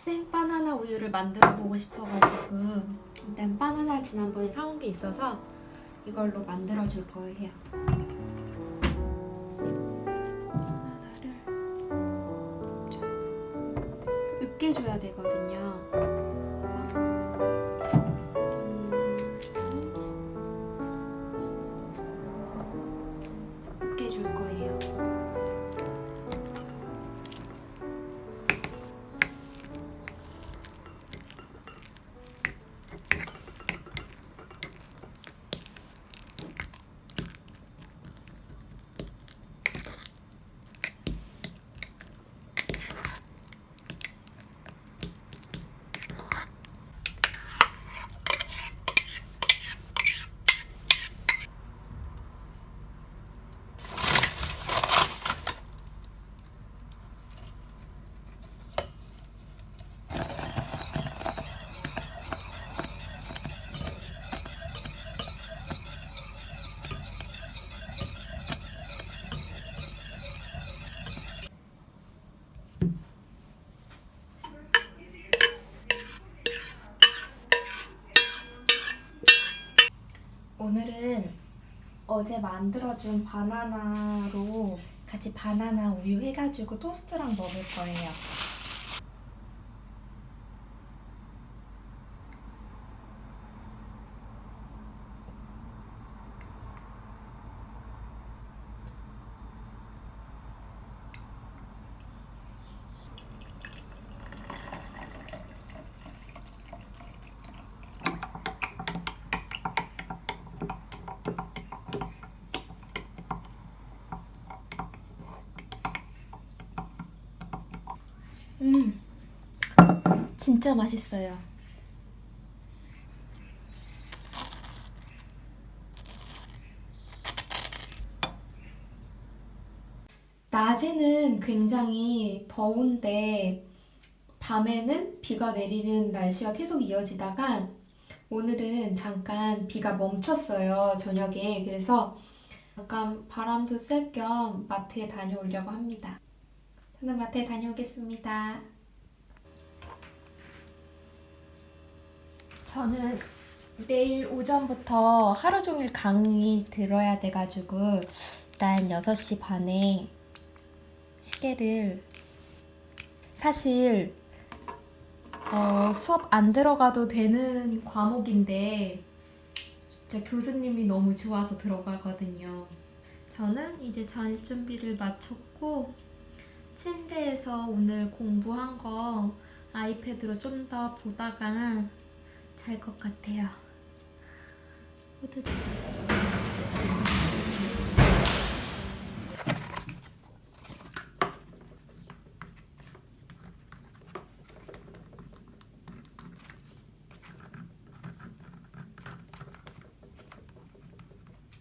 생 바나나 우유를 만들어 보고 싶어가지고 일단 바나나 지난번에 사온 게 있어서 이걸로 만들어 줄 거예요. 바나나를 좀 으깨줘야 되거든요. 어제 만들어준 바나나로 같이 바나나 우유 해가지고 토스트랑 먹을 거예요. 음, 진짜 맛있어요. 낮에는 굉장히 더운데 밤에는 비가 내리는 날씨가 계속 이어지다가 오늘은 잠깐 비가 멈췄어요, 저녁에. 그래서 잠깐 바람도 쐴 겸 마트에 다녀오려고 합니다. 저는 마트에 다녀오겠습니다. 저는 내일 오전부터 하루 종일 강의 들어야 돼가지고 일단 6시 반에 시계를 사실 어, 수업 안 들어가도 되는 과목인데 진짜 교수님이 너무 좋아서 들어가거든요. 저는 이제 잘 준비를 마쳤고 침대에서 오늘 공부한 거 아이패드로 좀 더 보다가 잘 것 같아요. 후드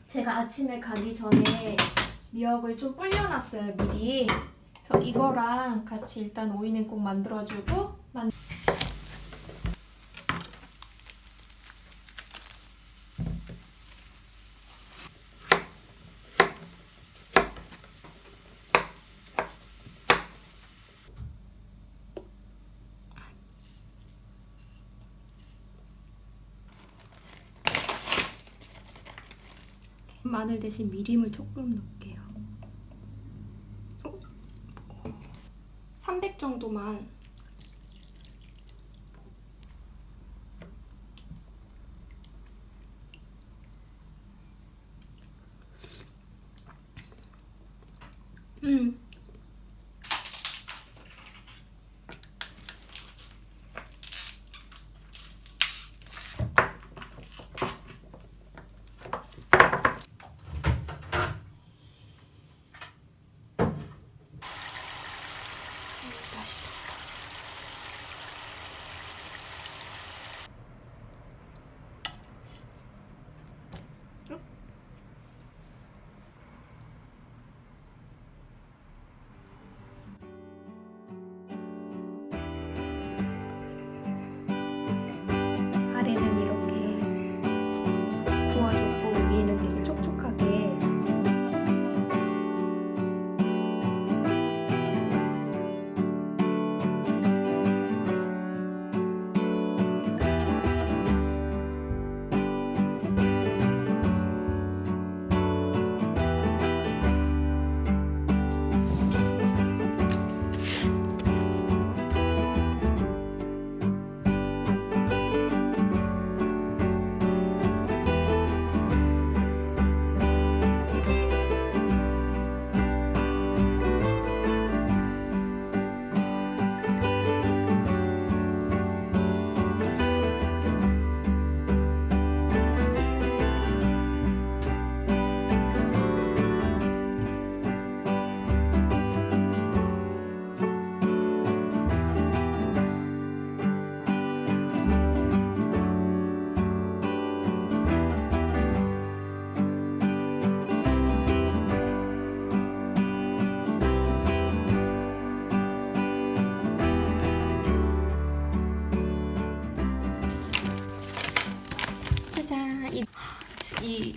제가 아침에 가기 전에 미역을 좀 불려놨어요 미리 그래서 이거랑 같이 일단 오이냉국 만들어주고 만... 마늘 대신 미림을 조금 넣을게요. 300 정도만. 음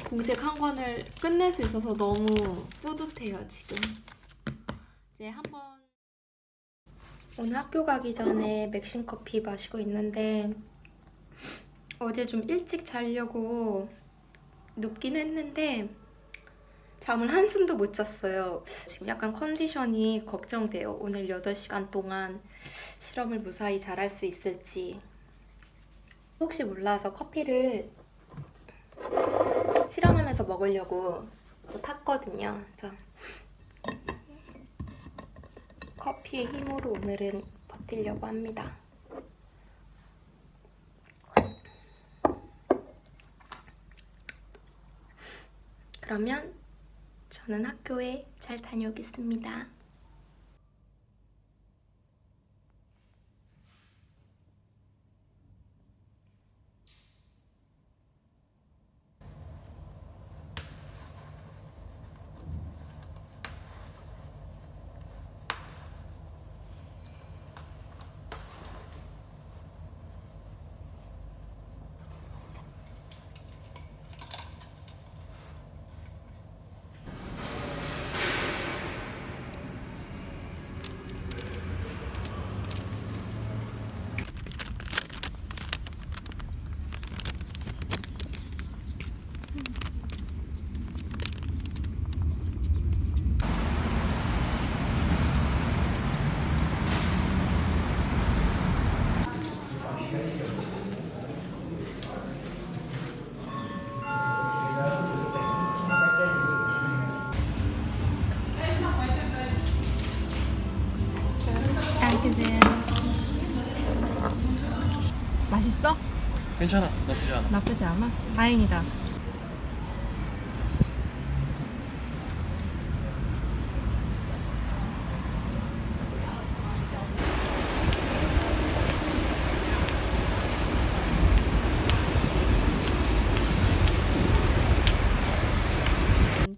공책 한 권을 끝낼 수 있어서 너무 뿌듯해요 지금. 이제 한번 오늘 학교 가기 전에 맥심 커피 마시고 있는데 어제 좀 일찍 자려고 눕긴 했는데 잠을 한숨도 못 잤어요. 지금 약간 컨디션이 걱정돼요. 오늘 8시간 동안 실험을 무사히 잘할 수 있을지. 혹시 몰라서 커피를 실험하면서 먹으려고 또 탔거든요. 그래서 커피의 힘으로 오늘은 버티려고 합니다. 그러면 저는 학교에 잘 다녀오겠습니다. 괜찮아 나쁘지 않아 나쁘지 않아? 다행이다.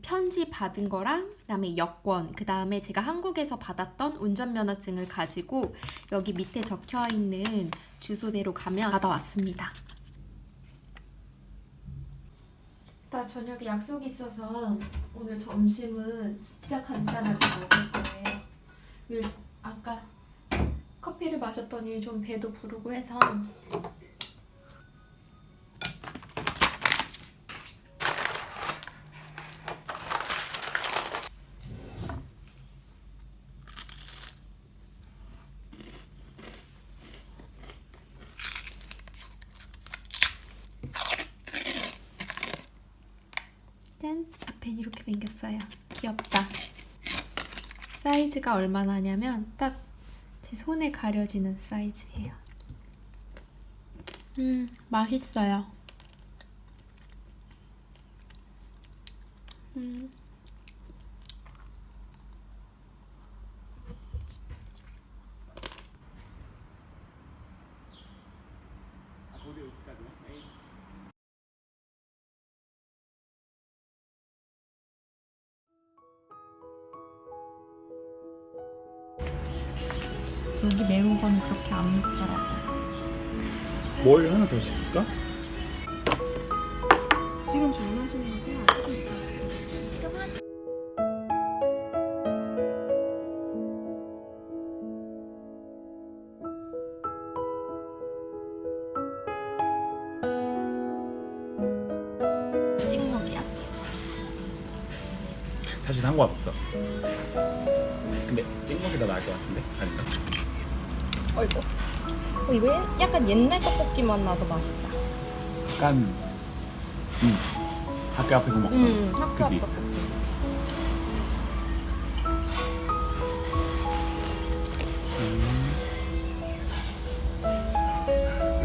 편지 받은 거랑 그다음에 여권 그다음에 제가 한국에서 받았던 운전면허증을 가지고 여기 밑에 적혀 있는 주소대로 가면 받아왔습니다. 나 저녁에 약속이 있어서 오늘 점심은 진짜 간단하게 먹을 거예요. 요- 아까 커피를 마셨더니 좀 배도 부르고 해서 짠! 앞엔 이렇게 생겼어요. 귀엽다. 사이즈가 얼마나 하냐면 딱 제 손에 가려지는 사이즈예요. 음, 맛있어요. 음, 여기 매운 건 그렇게 안 먹더라고요. 뭘 하나 더 시킬까? 지금 주문하시는 거세요? 지금 하죠. 찍먹이야. 사실 상관없어 근데 찍먹이 더 나을 것 같은데? 아닌가? 어이구. 어, 이거 약간 옛날 떡볶이 맛 나서 맛있다. 약간 음 학교 앞에서 먹던 음, 학교 그지? 떡볶이.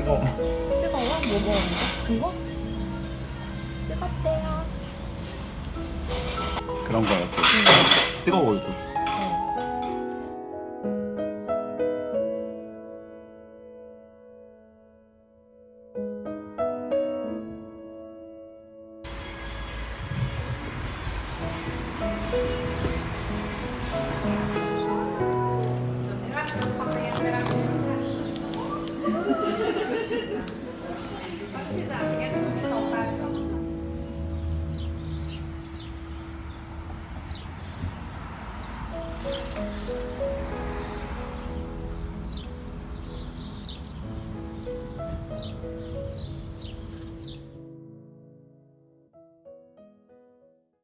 이거 뜨거워? 뭐 먹었는데? 이거? 뜨겁대요. 그런 거 같아 뜨거워 이거